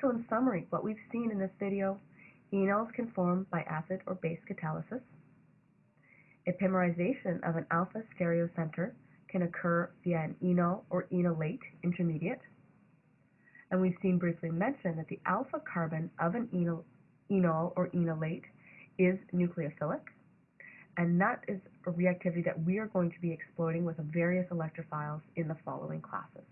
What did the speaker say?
So in summary, what we've seen in this video, enols can form by acid or base catalysis. Epimerization of an alpha stereocenter can occur via an enol or enolate intermediate. And we've seen briefly mentioned that the alpha carbon of an enol, enol or enolate is nucleophilic. And that is a reactivity that we are going to be exploiting with various electrophiles in the following classes.